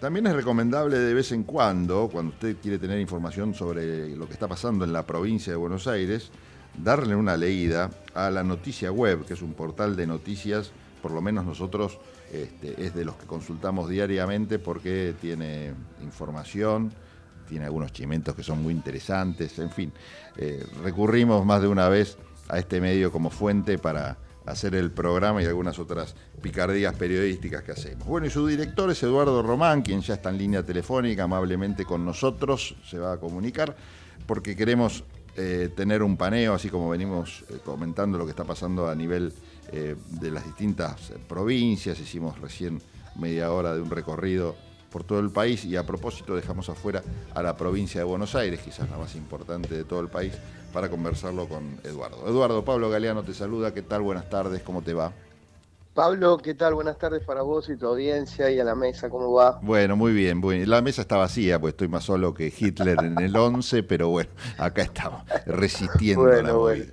También es recomendable de vez en cuando, cuando usted quiere tener información sobre lo que está pasando en la provincia de Buenos Aires, darle una leída a la noticia web, que es un portal de noticias, por lo menos nosotros este, es de los que consultamos diariamente porque tiene información, tiene algunos chimentos que son muy interesantes, en fin, eh, recurrimos más de una vez a este medio como fuente para hacer el programa y algunas otras picardías periodísticas que hacemos. Bueno, y su director es Eduardo Román, quien ya está en línea telefónica amablemente con nosotros, se va a comunicar, porque queremos eh, tener un paneo, así como venimos eh, comentando lo que está pasando a nivel eh, de las distintas provincias. Hicimos recién media hora de un recorrido por todo el país y a propósito dejamos afuera a la provincia de Buenos Aires, quizás la más importante de todo el país, para conversarlo con Eduardo. Eduardo, Pablo Galeano te saluda, ¿qué tal? Buenas tardes, ¿cómo te va? Pablo, ¿qué tal? Buenas tardes para vos y tu audiencia y a la mesa, ¿cómo va? Bueno, muy bien. La mesa está vacía, pues estoy más solo que Hitler en el 11, pero bueno, acá estamos, resistiendo la movida.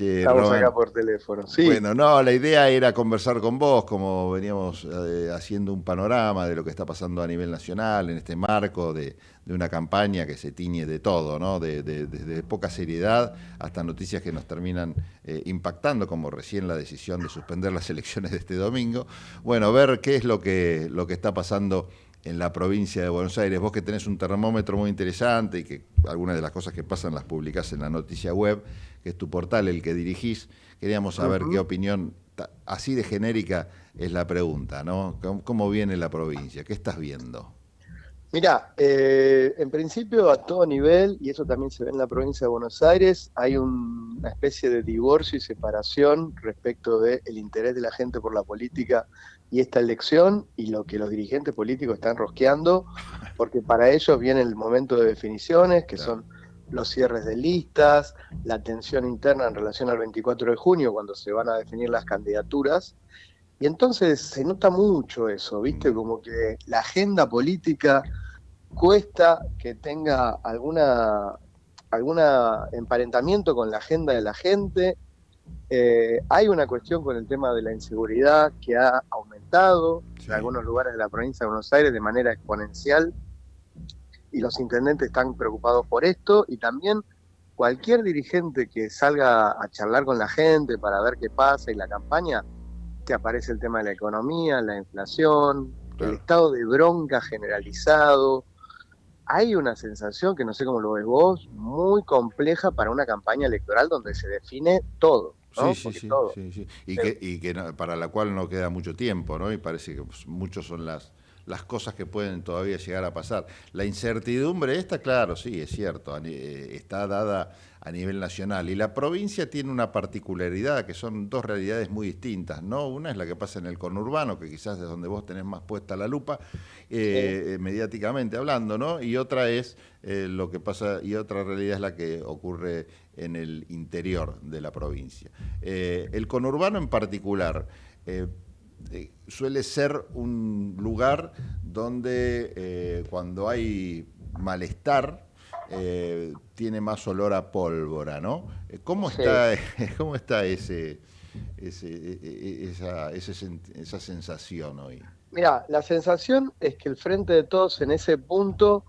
Estamos acá por teléfono. Sí. Bueno, no, la idea era conversar con vos, como veníamos eh, haciendo un panorama de lo que está pasando a nivel nacional en este marco de, una campaña que se tiñe de todo, ¿no? Desde poca seriedad hasta noticias que nos terminan eh, impactando, como recién la decisión de suspender las elecciones de este domingo. Bueno, ver qué es lo que, lo que está pasando en la provincia de Buenos Aires. Vos que tenés un termómetro muy interesante y que algunas de las cosas que pasan las publicás en la noticia web, que es tu portal el que dirigís, queríamos saber qué opinión, así de genérica es la pregunta, ¿no? ¿Cómo, viene la provincia? ¿Qué estás viendo? Mira, eh, en principio a todo nivel, y eso también se ve en la provincia de Buenos Aires, hay una especie de divorcio y separación respecto del interés de la gente por la política y esta elección y lo que los dirigentes políticos están rosqueando, porque para ellos viene el momento de definiciones, que son los cierres de listas, la tensión interna en relación al 24 de junio, cuando se van a definir las candidaturas, y entonces se nota mucho eso, ¿viste? Como que la agenda política cuesta que tenga alguna, alguna emparentamiento con la agenda de la gente. Eh, hay una cuestión con el tema de la inseguridad que ha aumentado en algunos lugares de la provincia de Buenos Aires de manera exponencial y los intendentes están preocupados por esto y también cualquier dirigente que salga a charlar con la gente para ver qué pasa y la campaña aparece el tema de la economía, la inflación, el estado de bronca generalizado. Hay una sensación, que no sé cómo lo ves vos, muy compleja para una campaña electoral donde se define todo. Sí, sí, sí, Y, que, y que para la cual no queda mucho tiempo, ¿no? Y parece que pues, muchos son las, las cosas que pueden todavía llegar a pasar. La incertidumbre esta, claro, sí, es cierto, eh, está dada a nivel nacional. Y la provincia tiene una particularidad, que son dos realidades muy distintas, ¿no? Una es la que pasa en el conurbano, que quizás es donde vos tenés más puesta la lupa, eh, eh, mediáticamente hablando, ¿no? Y otra es lo que pasa, y otra realidad es la que ocurre en el interior de la provincia. el conurbano en particular, suele ser un lugar donde eh, cuando hay malestar eh, tiene más olor a pólvora, ¿no? Eh, ¿Cómo está, ¿cómo está ese, ese, e, e, esa, esa sensación hoy? Mira, la sensación es que el Frente de Todos en ese punto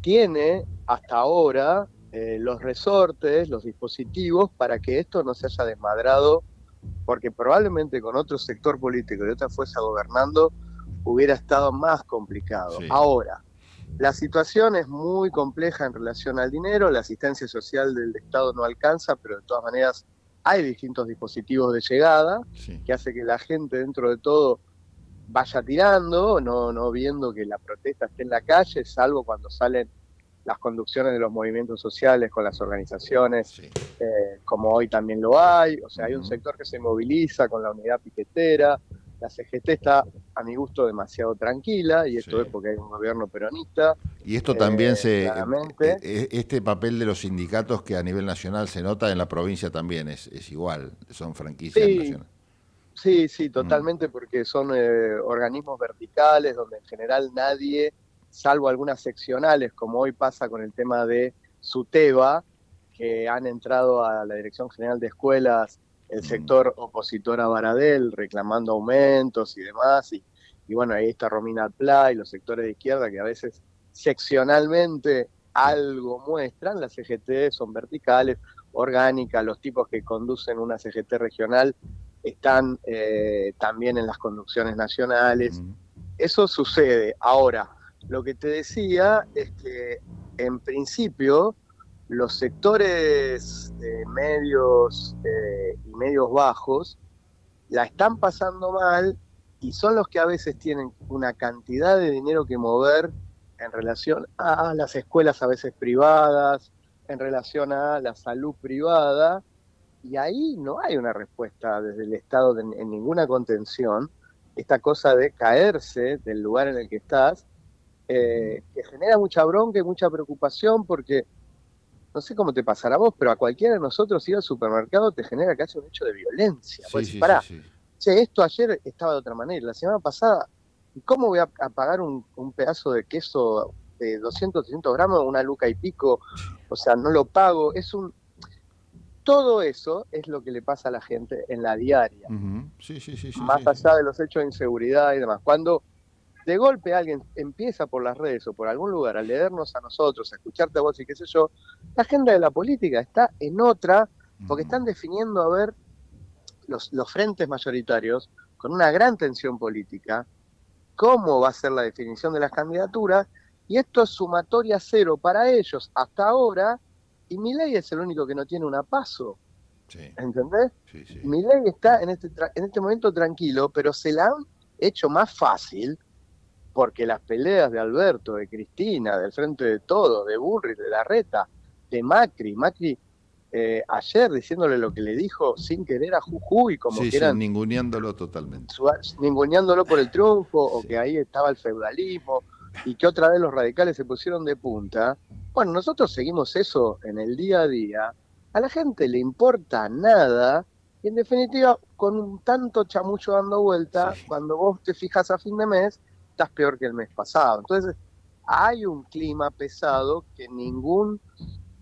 tiene hasta ahora los resortes, los dispositivos para que esto no se haya desmadrado porque probablemente con otro sector político y otra fuerza gobernando hubiera estado más complicado. Ahora, la situación es muy compleja en relación al dinero, la asistencia social del Estado no alcanza, pero de todas maneras hay distintos dispositivos de llegada que hace que la gente dentro de todo vaya tirando, no, no viendo que la protesta esté en la calle, salvo cuando salen las conducciones de los movimientos sociales con las organizaciones, eh, como hoy también lo hay. O sea, hay un sector que se moviliza con la unidad piquetera. La CGT está, a mi gusto, demasiado tranquila, y esto es porque hay un gobierno peronista. Y esto también eh, se. Eh, este papel de los sindicatos que a nivel nacional se nota en la provincia también es, es igual, son franquicias nacionales. Sí, sí, totalmente, porque son organismos verticales donde en general nadie salvo algunas seccionales, como hoy pasa con el tema de SUTEBA, que han entrado a la Dirección General de Escuelas el sector opositor a Baradel, reclamando aumentos y demás, y, y bueno, ahí está Romina Pla y los sectores de izquierda que a veces seccionalmente algo muestran, las CGT son verticales, orgánicas, los tipos que conducen una CGT regional están eh, también en las conducciones nacionales. Eso sucede. Ahora, lo que te decía es que en principio los sectores medios eh, y medios bajos la están pasando mal y son los que a veces tienen una cantidad de dinero que mover en relación a las escuelas a veces privadas, en relación a la salud privada, y ahí no hay una respuesta desde el Estado en ninguna contención. Esta cosa de caerse del lugar en el que estás, eh, que genera mucha bronca y mucha preocupación porque no sé cómo te pasará a vos, pero a cualquiera de nosotros ir al supermercado te genera casi un hecho de violencia. Sí, sí, pará, che, esto ayer estaba de otra manera, la semana pasada, ¿cómo voy a, pagar un, pedazo de queso de 200, 300 gramos, una luca y pico? O sea, no lo pago, es un... Todo eso es lo que le pasa a la gente en la diaria. sí, sí, sí, Más allá de los hechos de inseguridad y demás. Cuando de golpe alguien empieza por las redes o por algún lugar a leernos a nosotros, a escucharte a vos y qué sé yo, la agenda de la política está en otra, porque están definiendo a ver los, los frentes mayoritarios con una gran tensión política, cómo va a ser la definición de las candidaturas, y esto es sumatoria cero para ellos hasta ahora, y mi ley es el único que no tiene una paso. ¿Entendés? Sí, Mi ley está en este, en este momento tranquilo, pero se la han hecho más fácil porque las peleas de Alberto, de Cristina, del Frente de Todos, de Burri, de Larreta, de Macri, Macri eh, ayer diciéndole lo que le dijo sin querer a Jujuy, como que eran... ninguneándolo totalmente. ninguneándolo por el triunfo, o que ahí estaba el feudalismo, y que otra vez los radicales se pusieron de punta. Bueno, nosotros seguimos eso en el día a día. A la gente le importa nada, y en definitiva, con un tanto chamullo dando vuelta, cuando vos te fijas a fin de mes, estás peor que el mes pasado. Entonces, hay un clima pesado que ningún,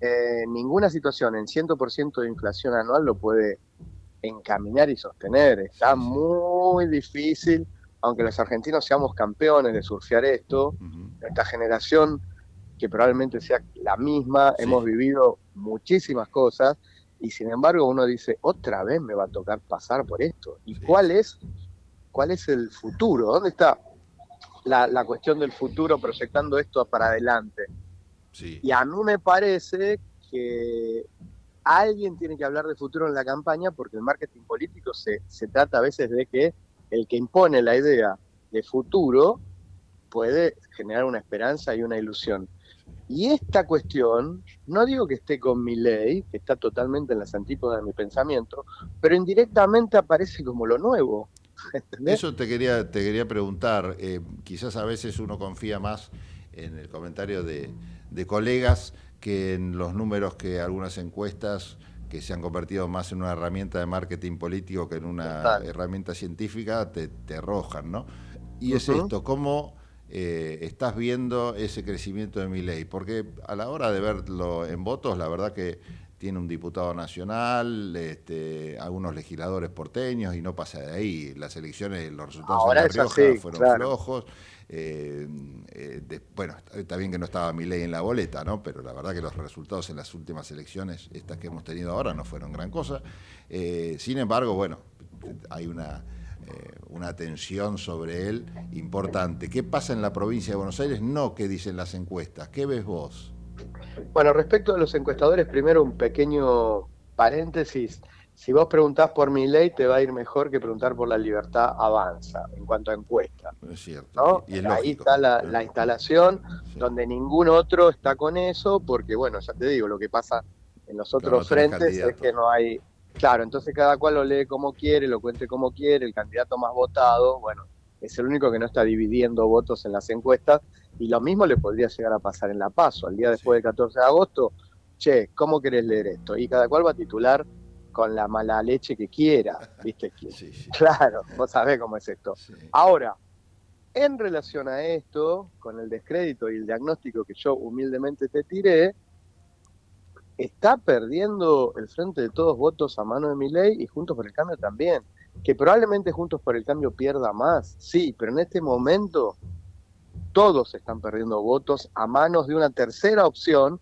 eh, ninguna situación en 100% de inflación anual lo puede encaminar y sostener. Está muy difícil, aunque los argentinos seamos campeones de surfear esto, esta generación que probablemente sea la misma, hemos vivido muchísimas cosas y sin embargo uno dice, otra vez me va a tocar pasar por esto. ¿Y cuál es cuál es el futuro? ¿Dónde está la, cuestión del futuro proyectando esto para adelante. Y a mí me parece que alguien tiene que hablar de futuro en la campaña porque el marketing político se, se trata a veces de que el que impone la idea de futuro puede generar una esperanza y una ilusión. Y esta cuestión, no digo que esté con mi ley, que está totalmente en las antípodas de mi pensamiento, pero indirectamente aparece como lo nuevo. Eso te quería, te quería preguntar. Eh, quizás a veces uno confía más en el comentario de, colegas que en los números que algunas encuestas que se han convertido más en una herramienta de marketing político que en una herramienta científica, te, arrojan, ¿no? Y es esto, ¿cómo eh, estás viendo ese crecimiento de mi ley? Porque a la hora de verlo en votos, la verdad que tiene un diputado nacional, este, algunos legisladores porteños y no pasa de ahí. Las elecciones, los resultados en La Rioja fueron flojos. Eh, eh, bueno, está bien que no estaba mi ley en la boleta, ¿no? Pero la verdad que los resultados en las últimas elecciones, estas que hemos tenido ahora, no fueron gran cosa. Eh, sin embargo, bueno, hay una, una tensión sobre él importante. ¿Qué pasa en la provincia de Buenos Aires? No, ¿qué dicen las encuestas? ¿Qué ves vos? Bueno, respecto a los encuestadores, primero un pequeño paréntesis. Si vos preguntás por mi ley, te va a ir mejor que preguntar por la libertad avanza en cuanto a encuesta. Es cierto. Ahí está la, instalación donde ningún otro está con eso, porque bueno, ya te digo, lo que pasa en los otros frentes es que no hay... Claro, entonces cada cual lo lee como quiere, lo cuente como quiere, el candidato más votado, bueno, es el único que no está dividiendo votos en las encuestas y lo mismo le podría llegar a pasar en La Paso, al día después del 14 de agosto, che, ¿cómo querés leer esto? Y cada cual va a titular con la mala leche que quiera, ¿viste? Claro, vos sabés cómo es esto. Ahora, en relación a esto, con el descrédito y el diagnóstico que yo humildemente te tiré, está perdiendo el frente de todos votos a mano de mi ley y Juntos por el Cambio también. Que probablemente Juntos por el Cambio pierda más, sí, pero en este momento todos están perdiendo votos a manos de una tercera opción,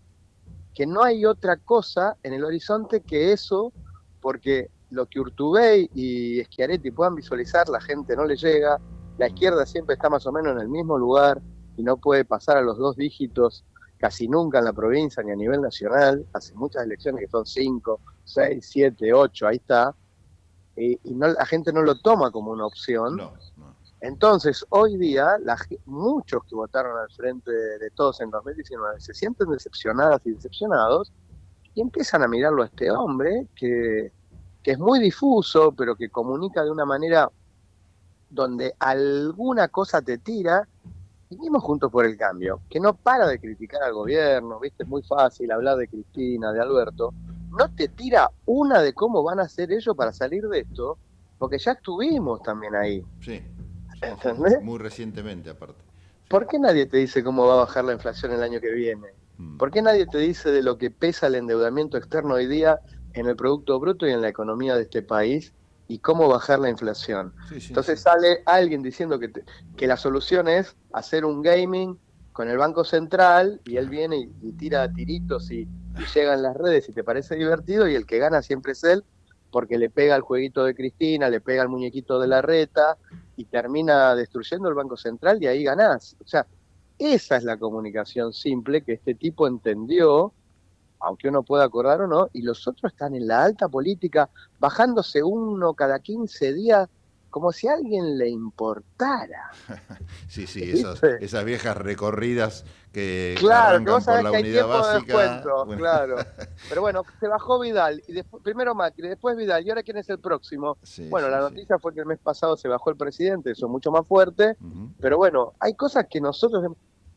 que no hay otra cosa en el horizonte que eso, porque lo que Urtubey y Schiaretti puedan visualizar, la gente no le llega, la izquierda siempre está más o menos en el mismo lugar y no puede pasar a los dos dígitos casi nunca en la provincia ni a nivel nacional, hace muchas elecciones que son cinco, seis, siete, ocho, ahí está, y, no, la gente no lo toma como una opción. Entonces, hoy día, muchos que votaron al frente de, todos en 2019 se sienten decepcionadas y decepcionados y empiezan a mirarlo a este hombre que, que es muy difuso, pero que comunica de una manera donde alguna cosa te tira Vinimos juntos por el cambio, que no para de criticar al gobierno, viste, es muy fácil hablar de Cristina, de Alberto, no te tira una de cómo van a hacer ellos para salir de esto, porque ya estuvimos también ahí. Sí. ¿Entendés? Muy recientemente, aparte. ¿Por qué nadie te dice cómo va a bajar la inflación el año que viene? Mm. ¿Por qué nadie te dice de lo que pesa el endeudamiento externo hoy día en el Producto Bruto y en la economía de este país? y cómo bajar la inflación. Entonces sale alguien diciendo que, que la solución es hacer un gaming con el Banco Central y él viene y, tira tiritos y, llega en las redes y te parece divertido y el que gana siempre es él porque le pega al jueguito de Cristina, le pega al muñequito de la reta y termina destruyendo el Banco Central y ahí ganás. O sea, esa es la comunicación simple que este tipo entendió aunque uno pueda acordar o no, y los otros están en la alta política, bajándose uno cada 15 días, como si a alguien le importara. sí, sí, esas viejas recorridas que, claro, arrancan por la unidad básica. Claro. Pero bueno, se bajó Vidal, y después, primero Macri, después Vidal, y ahora quién es el próximo. bueno, la noticia fue que el mes pasado se bajó el presidente, eso es mucho más fuerte, pero bueno, hay cosas que nosotros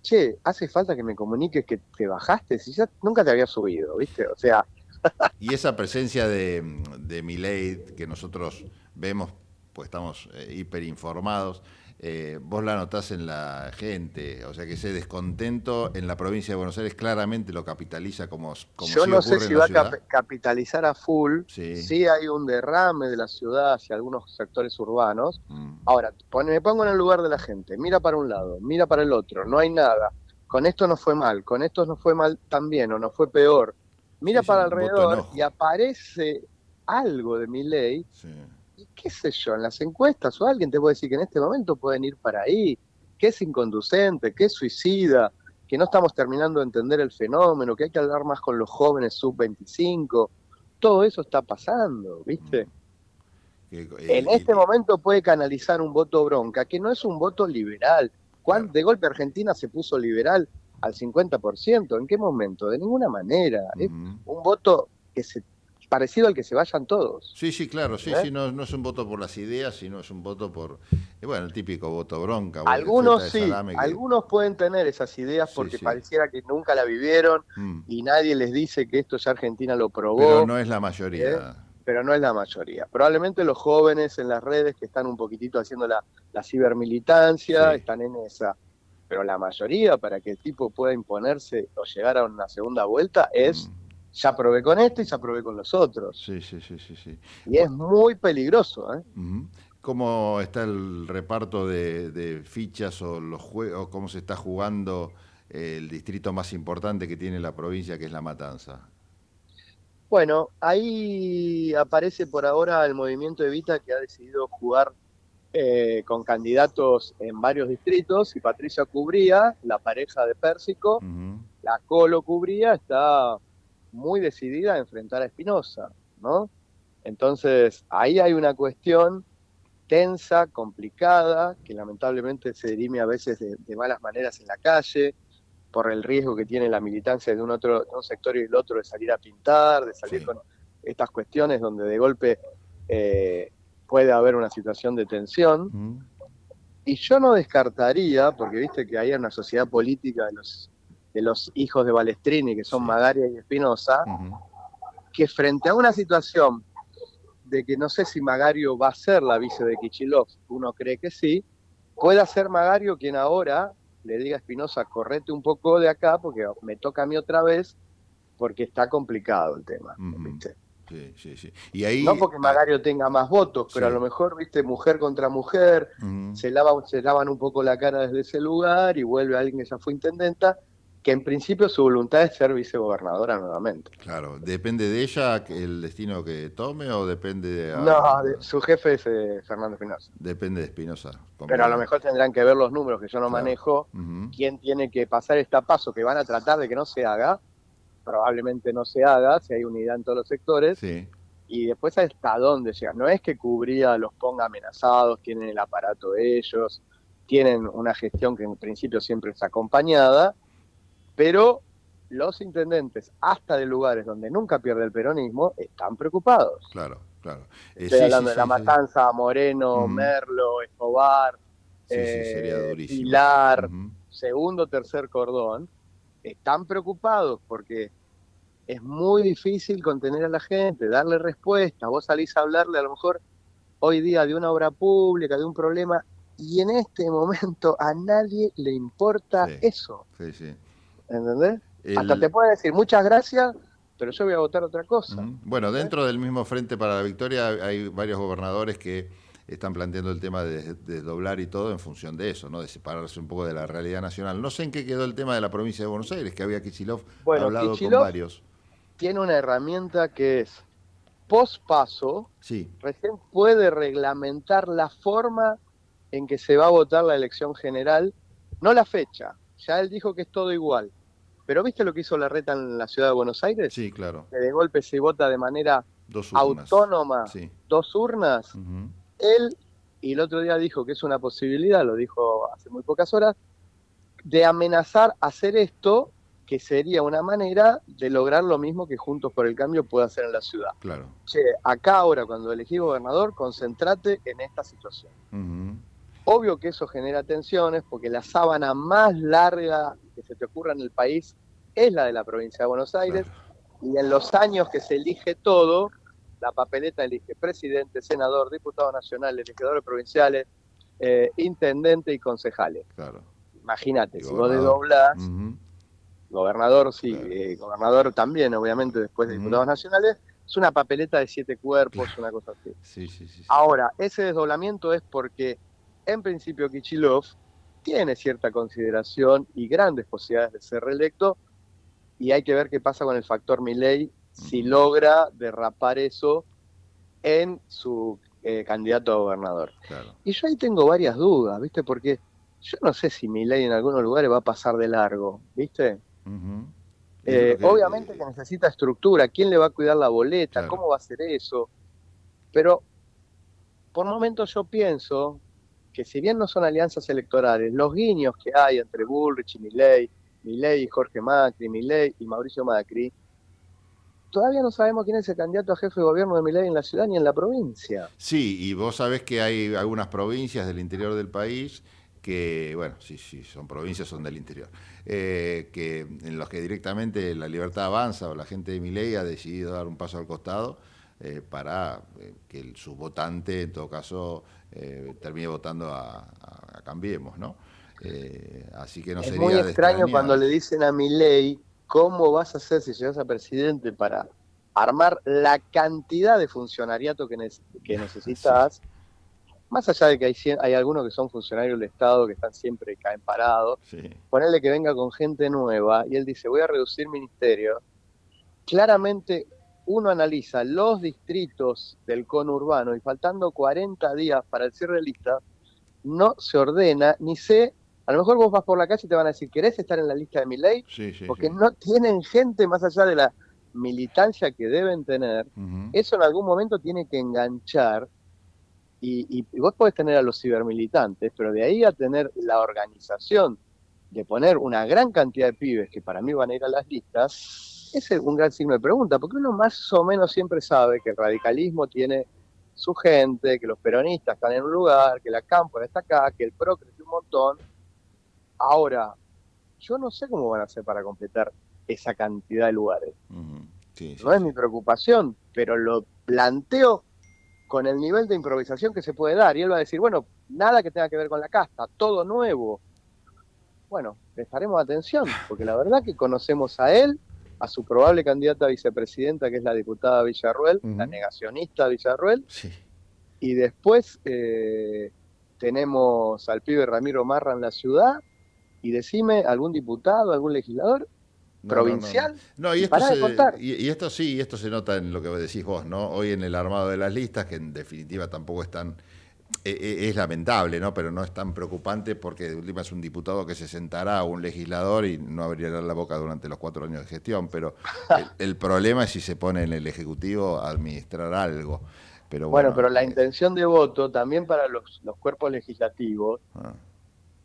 che, hace falta que me comuniques que te bajaste, si ya nunca te había subido, ¿viste? O sea... y esa presencia de, de Milei que nosotros vemos, pues estamos eh, hiperinformados, eh, vos la notás en la gente, o sea que ese descontento en la provincia de Buenos Aires claramente lo capitaliza como, como Yo no sé si va a capitalizar a full, sí. hay un derrame de la ciudad hacia algunos sectores urbanos. Mm. Ahora, me pongo en el lugar de la gente, mira para un lado, mira para el otro, no hay nada. Con esto no fue mal, con esto no fue mal también o no fue peor. Mira para alrededor y aparece algo de mi ley qué sé yo, en las encuestas o alguien te puede decir que en este momento pueden ir para ahí, que es inconducente, que es suicida, que no estamos terminando de entender el fenómeno, que hay que hablar más con los jóvenes sub-25. Todo eso está pasando, ¿viste? Mm. en este momento puede canalizar un voto bronca, que no es un voto liberal. ¿Cuándo, De golpe Argentina se puso liberal al 50%. ¿En qué momento? De ninguna manera. Es un voto que se parecido al que se vayan todos. Sí, sí, claro, sí, ¿Eh? sí, no, no, es un voto por las ideas, sino es un voto por, eh, bueno, el típico voto bronca. Algunos sí, algunos pueden tener esas ideas porque pareciera que nunca la vivieron mm. y nadie les dice que esto ya Argentina lo probó. Pero no es la mayoría. ¿Eh? Pero no es la mayoría. Probablemente los jóvenes en las redes que están un poquitito haciendo la, cibermilitancia están en esa. Pero la mayoría, para que el tipo pueda imponerse o llegar a una segunda vuelta, es... Mm ya probé con esto y ya probé con los otros. Sí, sí, sí, sí. sí. Y es muy peligroso. ¿eh? ¿Cómo está el reparto de, fichas o los juegos, cómo se está jugando el distrito más importante que tiene la provincia, que es La Matanza? Bueno, ahí aparece por ahora el movimiento Evita que ha decidido jugar eh, con candidatos en varios distritos y Patricia Cubría, la pareja de Pérsico, la Colo Cubría, está muy decidida a enfrentar a Espinosa, ¿no? Entonces, ahí hay una cuestión tensa, complicada, que lamentablemente se dirime a veces de, malas maneras en la calle, por el riesgo que tiene la militancia de un otro un sector y el otro de salir a pintar, de salir con estas cuestiones donde de golpe eh, puede haber una situación de tensión. Y yo no descartaría, porque viste que hay una sociedad política de los de los hijos de Balestrini, que son Magaria y Espinosa, que frente a una situación de que no sé si Magario va a ser la vice de Kichilov, uno cree que sí, pueda ser Magario quien ahora le diga a Espinosa, correte un poco de acá porque me toca a mí otra vez, porque está complicado el tema. Sí, sí, sí. Y ahí, no porque Magario tenga más votos, pero a lo mejor, viste, mujer contra mujer, se, lavan, se lavan un poco la cara desde ese lugar y vuelve alguien que ya fue intendenta que en principio su voluntad es ser vicegobernadora nuevamente. Claro, ¿depende de ella el destino que tome o depende de... No, su jefe es eh, Fernando Espinosa. Depende de Espinosa. Pero a lo mejor tendrán que ver los números que yo no manejo, quién tiene que pasar este paso que van a tratar de que no se haga, probablemente no se haga, si hay unidad en todos los sectores, sí. y después hasta dónde llega. No es que cubría los ponga amenazados, tienen el aparato de ellos, tienen una gestión que en principio siempre es acompañada, pero los intendentes, hasta de lugares donde nunca pierde el peronismo, están preocupados. Claro, claro. Eh, Estoy hablando de La Matanza, Moreno, Merlo, Escobar, eh, Pilar, segundo, tercer cordón, están preocupados porque es muy difícil contener a la gente, darle respuesta. Vos salís a hablarle a lo mejor hoy día de una obra pública, de un problema, y en este momento a nadie le importa eso. Sí, sí. ¿Entendés? Hasta te puede decir muchas gracias, pero yo voy a votar otra cosa. Bueno, dentro del mismo Frente para la Victoria hay varios gobernadores que están planteando el tema de desdoblar y todo en función de eso, ¿no? De separarse un poco de la realidad nacional. No sé en qué quedó el tema de la provincia de Buenos Aires, que había Kichilov hablado con varios. Tiene una herramienta que es pospaso, sí. recién puede reglamentar la forma en que se va a votar la elección general, no la fecha, ya él dijo que es todo igual. Pero ¿viste lo que hizo la reta en la ciudad de Buenos Aires? Sí, claro. Que de golpe se vota de manera autónoma, dos urnas. Él, y el otro día dijo que es una posibilidad, lo dijo hace muy pocas horas, de amenazar hacer esto, que sería una manera de lograr lo mismo que Juntos por el Cambio puede hacer en la ciudad. Claro. Che, acá ahora cuando elegí gobernador, concentrate en esta situación. Obvio que eso genera tensiones porque la sábana más larga que se te ocurra en el país es la de la provincia de Buenos Aires y en los años que se elige todo, la papeleta elige presidente, senador, diputado nacional, legisladores provinciales, eh, intendente y concejales. Imagínate, si vos desdoblás, gobernador, sí, eh, gobernador también, obviamente, después de diputados nacionales, es una papeleta de siete cuerpos, una cosa así. Ahora, ese desdoblamiento es porque en principio Kichilov tiene cierta consideración y grandes posibilidades de ser reelecto y hay que ver qué pasa con el factor Milley si logra derrapar eso en su eh, candidato a gobernador. Y yo ahí tengo varias dudas, ¿viste? Porque yo no sé si Milley en algunos lugares va a pasar de largo, ¿viste? Eh, obviamente que necesita estructura, quién le va a cuidar la boleta, cómo va a hacer eso. Pero por momentos yo pienso que si bien no son alianzas electorales, los guiños que hay entre Bullrich y Milley, Milley y Jorge Macri, Milley y Mauricio Macri, todavía no sabemos quién es el candidato a jefe de gobierno de Milley en la ciudad ni en la provincia. Sí, y vos sabés que hay algunas provincias del interior del país que, bueno, sí, sí, son provincias, son del interior, eh, que en los que directamente la libertad avanza o la gente de Miley ha decidido dar un paso al costado eh, para eh, que su votante, en todo caso, eh, termine votando a, Cambiemos, ¿no? así que no es sería muy extraño cuando le dicen a mi ley cómo vas a hacer si llegas a presidente para armar la cantidad de funcionariato que, que necesitas, más allá de que hay, hay algunos que son funcionarios del Estado que están siempre caen parados, ponerle que venga con gente nueva y él dice voy a reducir ministerio, claramente uno analiza los distritos del conurbano y faltando 40 días para el cierre de lista, no se ordena ni se... A lo mejor vos vas por la calle y te van a decir, ¿querés estar en la lista de mi ley? Porque no tienen gente más allá de la militancia que deben tener. Eso en algún momento tiene que enganchar. Y, y, vos podés tener a los cibermilitantes, pero de ahí a tener la organización de poner una gran cantidad de pibes que para mí van a ir a las listas, es un gran signo de pregunta, porque uno más o menos siempre sabe que el radicalismo tiene su gente, que los peronistas están en un lugar, que la Cámpora está acá, que el PRO creció un montón. Ahora, yo no sé cómo van a hacer para completar esa cantidad de lugares. no es mi preocupación, pero lo planteo con el nivel de improvisación que se puede dar. Y él va a decir, bueno, nada que tenga que ver con la casta, todo nuevo. Bueno, prestaremos atención, porque la verdad que conocemos a él, a su probable candidata a vicepresidenta, que es la diputada Villarruel, la negacionista Villarruel. Sí. Y después eh, tenemos al pibe Ramiro Marra en la ciudad. Y decime, ¿algún diputado, algún legislador? provincial. No, y, esto y, esto sí, esto se nota en lo que decís vos, ¿no? Hoy en el armado de las listas, que en definitiva tampoco están es lamentable, ¿no? Pero no es tan preocupante porque de última es un diputado que se sentará a un legislador y no abrirá la boca durante los cuatro años de gestión. Pero el, problema es si se pone en el Ejecutivo a administrar algo. Pero bueno, pero la eh, intención de voto también para los, cuerpos legislativos ah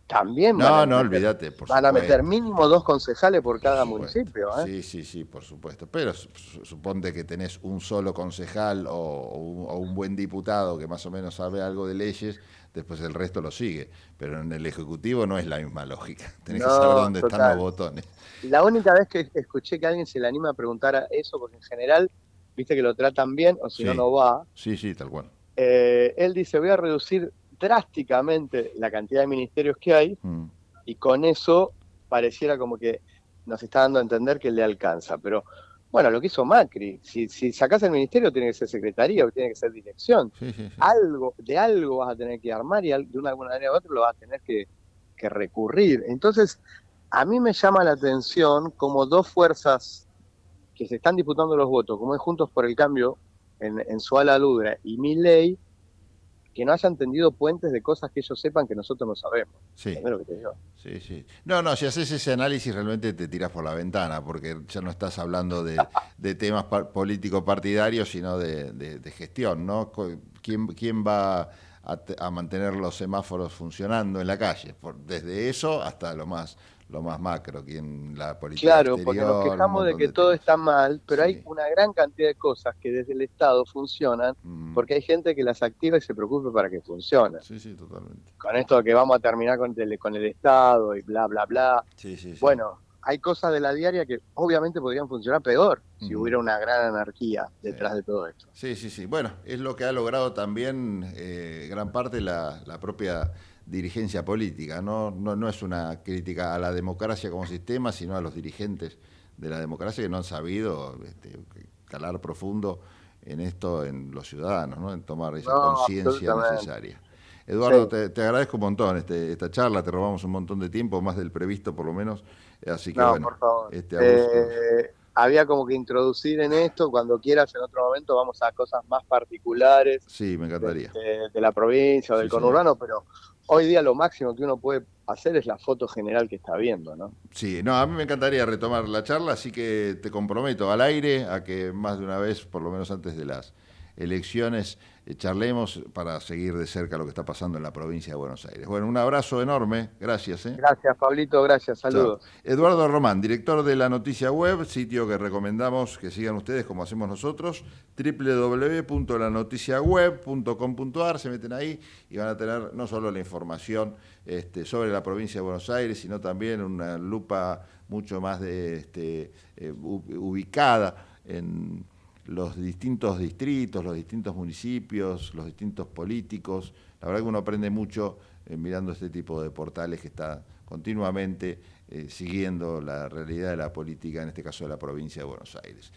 también no, van a no, olvídate, van a meter mínimo dos concejales por cada municipio. ¿eh? Sí, sí, sí, por supuesto. Pero suponte que tenés un solo concejal o, un, buen diputado que más o menos sabe algo de leyes, después el resto lo sigue. Pero en el Ejecutivo no es la misma lógica. Tenés que saber dónde están los botones. La única vez que escuché que alguien se le anima a preguntar a eso, porque en general, viste que lo tratan bien, o si no, no va. Sí, sí, tal cual. Eh, él dice, voy a reducir drásticamente la cantidad de ministerios que hay mm. y con eso pareciera como que nos está dando a entender que le alcanza. Pero bueno, lo que hizo Macri, si, si sacás el ministerio tiene que ser secretaría o tiene que ser dirección. Algo, de algo vas a tener que armar y de una alguna manera u otra lo vas a tener que, recurrir. Entonces, a mí me llama la atención como dos fuerzas que se están disputando los votos, como es Juntos por el Cambio en, en su ala ludra y mi ley, que no hayan tendido puentes de cosas que ellos sepan que nosotros no sabemos. Sí. Lo que te digo. Sí, sí. No, no, si haces ese análisis realmente te tiras por la ventana, porque ya no estás hablando de, temas político partidarios, sino de, gestión, ¿no? ¿Quién, quién va a, mantener los semáforos funcionando en la calle? desde eso hasta lo más lo más macro, quien la política Claro, porque nos quejamos de que todo está mal, pero hay una gran cantidad de cosas que desde el Estado funcionan, mm. porque hay gente que las activa y se preocupe para que funcionen. Sí, sí, totalmente. Con esto que vamos a terminar con el, con el Estado y bla, bla, bla. Sí, sí, bueno, hay cosas de la diaria que obviamente podrían funcionar peor si hubiera una gran anarquía detrás de todo esto. Sí, sí, sí. Bueno, es lo que ha logrado también eh, gran parte la, la propia dirigencia política. No, no, no es una crítica a la democracia como sistema, sino a los dirigentes de la democracia que no han sabido este, calar profundo en esto en los ciudadanos, ¿no? en tomar esa conciencia necesaria. Eduardo, te, agradezco un montón este, esta charla, te robamos un montón de tiempo, más del previsto por lo menos, así que bueno, Este, eh, había como que introducir en esto, cuando quieras en otro momento vamos a cosas más particulares. Sí, me encantaría. De, la provincia o del conurbano, pero hoy día lo máximo que uno puede hacer es la foto general que está viendo, ¿no? Sí, no, a mí me encantaría retomar la charla, así que te comprometo al aire a que más de una vez, por lo menos antes de las elecciones, eh, charlemos para seguir de cerca lo que está pasando en la provincia de Buenos Aires. Bueno, un abrazo enorme, gracias. ¿eh? Gracias, Pablito, gracias, saludos. Eduardo Román, director de La Noticia Web, sitio que recomendamos que sigan ustedes como hacemos nosotros, www.lanoticiaweb.com.ar, se meten ahí y van a tener no solo la información este, sobre la provincia de Buenos Aires, sino también una lupa mucho más de, este, eh, ubicada en los distintos distritos, los distintos municipios, los distintos políticos. La verdad que uno aprende mucho eh, mirando este tipo de portales que está continuamente eh, siguiendo la realidad de la política, en este caso de la provincia de Buenos Aires.